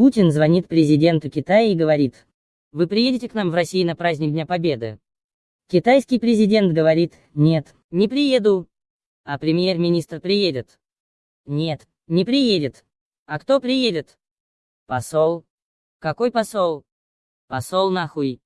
Путин звонит президенту Китая и говорит, вы приедете к нам в Россию на праздник Дня Победы? Китайский президент говорит, нет, не приеду. А премьер-министр приедет? Нет, не приедет. А кто приедет? Посол. Какой посол? Посол нахуй.